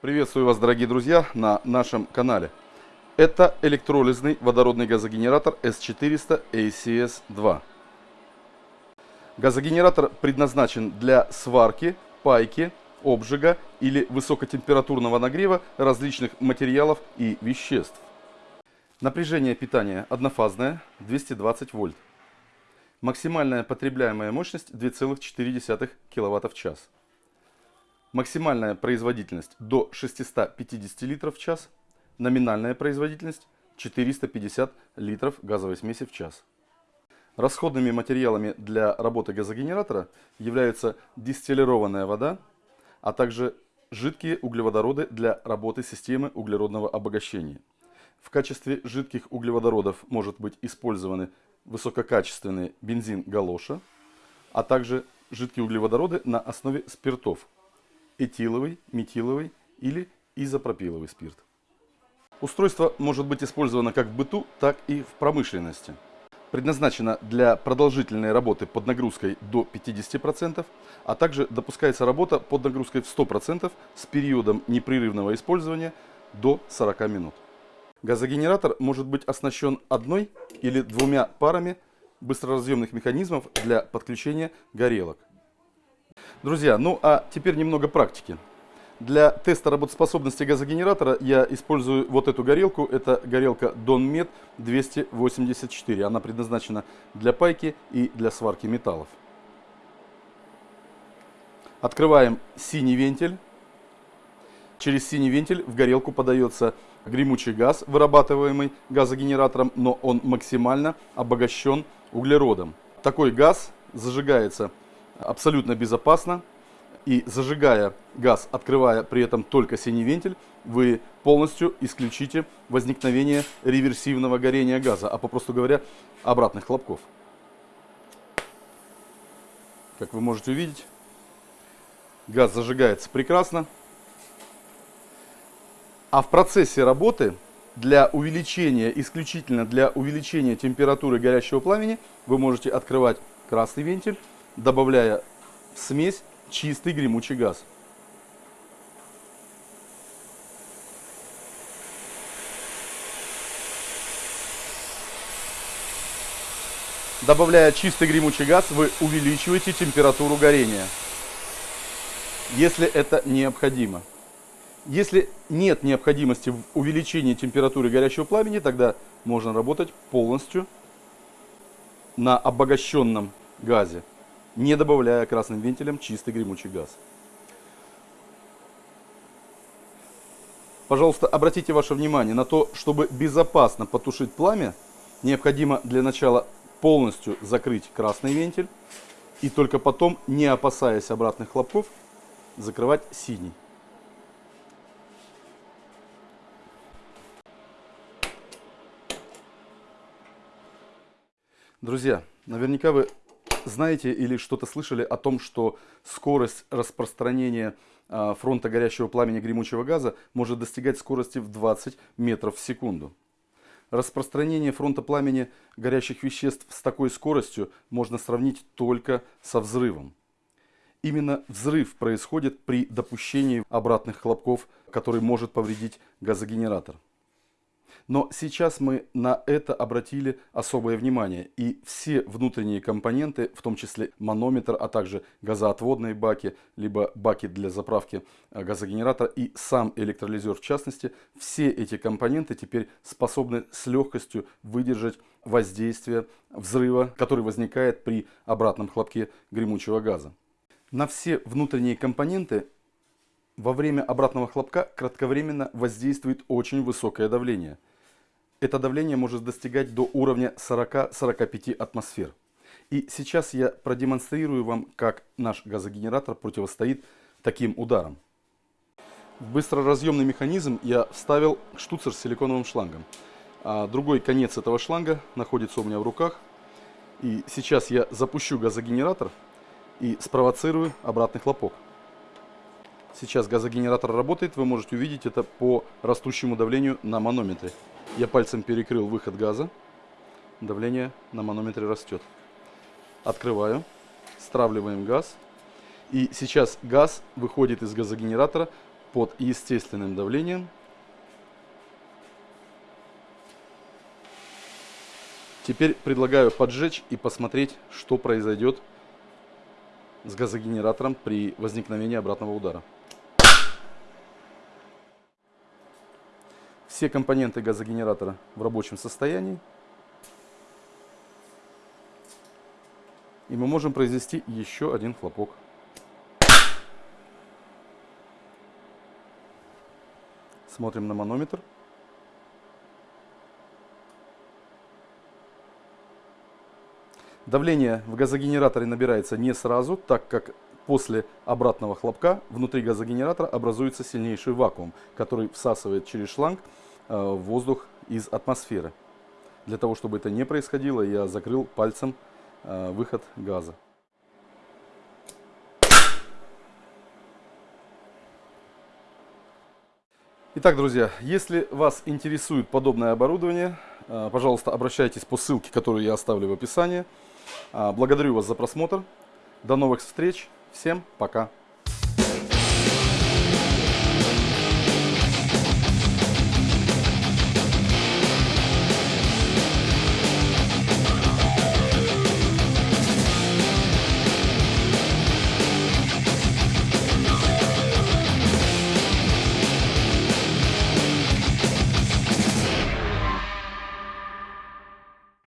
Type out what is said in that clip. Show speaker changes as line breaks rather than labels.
Приветствую вас, дорогие друзья, на нашем канале. Это электролизный водородный газогенератор S400 ACS-2. Газогенератор предназначен для сварки, пайки, обжига или высокотемпературного нагрева различных материалов и веществ. Напряжение питания однофазное 220 вольт. Максимальная потребляемая мощность 2,4 кВт в час. Максимальная производительность до 650 литров в час. Номинальная производительность 450 литров газовой смеси в час. Расходными материалами для работы газогенератора являются дистиллированная вода, а также жидкие углеводороды для работы системы углеродного обогащения. В качестве жидких углеводородов может быть использованы высококачественный бензин галоша, а также жидкие углеводороды на основе спиртов этиловый, метиловый или изопропиловый спирт. Устройство может быть использовано как в быту, так и в промышленности. Предназначено для продолжительной работы под нагрузкой до 50%, а также допускается работа под нагрузкой в 100% с периодом непрерывного использования до 40 минут. Газогенератор может быть оснащен одной или двумя парами быстроразъемных механизмов для подключения горелок. Друзья, ну а теперь немного практики. Для теста работоспособности газогенератора я использую вот эту горелку. Это горелка Donmet 284. Она предназначена для пайки и для сварки металлов. Открываем синий вентиль. Через синий вентиль в горелку подается гремучий газ, вырабатываемый газогенератором, но он максимально обогащен углеродом. Такой газ зажигается абсолютно безопасно. И зажигая газ, открывая при этом только синий вентиль, вы полностью исключите возникновение реверсивного горения газа, а попросту говоря, обратных хлопков. Как вы можете увидеть, газ зажигается прекрасно. А в процессе работы для увеличения, исключительно для увеличения температуры горящего пламени, вы можете открывать красный вентиль добавляя в смесь чистый гремучий газ. Добавляя чистый гремучий газ, вы увеличиваете температуру горения, если это необходимо. Если нет необходимости в увеличении температуры горящего пламени, тогда можно работать полностью на обогащенном газе не добавляя красным вентилем чистый гремучий газ. Пожалуйста, обратите ваше внимание на то, чтобы безопасно потушить пламя, необходимо для начала полностью закрыть красный вентиль и только потом, не опасаясь обратных хлопков, закрывать синий. Друзья, наверняка вы знаете или что-то слышали о том, что скорость распространения а, фронта горящего пламени гремучего газа может достигать скорости в 20 метров в секунду. Распространение фронта пламени горящих веществ с такой скоростью можно сравнить только со взрывом. Именно взрыв происходит при допущении обратных хлопков, который может повредить газогенератор. Но сейчас мы на это обратили особое внимание. И все внутренние компоненты, в том числе манометр, а также газоотводные баки, либо баки для заправки э, газогенератора и сам электролизер в частности, все эти компоненты теперь способны с легкостью выдержать воздействие взрыва, который возникает при обратном хлопке гремучего газа. На все внутренние компоненты во время обратного хлопка кратковременно воздействует очень высокое давление – это давление может достигать до уровня 40-45 атмосфер. И сейчас я продемонстрирую вам, как наш газогенератор противостоит таким ударам. В быстроразъемный механизм я вставил штуцер с силиконовым шлангом. А другой конец этого шланга находится у меня в руках. И сейчас я запущу газогенератор и спровоцирую обратный хлопок. Сейчас газогенератор работает, вы можете увидеть это по растущему давлению на манометре. Я пальцем перекрыл выход газа. Давление на манометре растет. Открываю. Стравливаем газ. И сейчас газ выходит из газогенератора под естественным давлением. Теперь предлагаю поджечь и посмотреть, что произойдет с газогенератором при возникновении обратного удара. Все компоненты газогенератора в рабочем состоянии. И мы можем произвести еще один хлопок. Смотрим на манометр. Давление в газогенераторе набирается не сразу, так как после обратного хлопка внутри газогенератора образуется сильнейший вакуум, который всасывает через шланг воздух из атмосферы. Для того, чтобы это не происходило, я закрыл пальцем э, выход газа. Итак, друзья, если вас интересует подобное оборудование, э, пожалуйста, обращайтесь по ссылке, которую я оставлю в описании. Благодарю вас за просмотр. До новых встреч. Всем пока.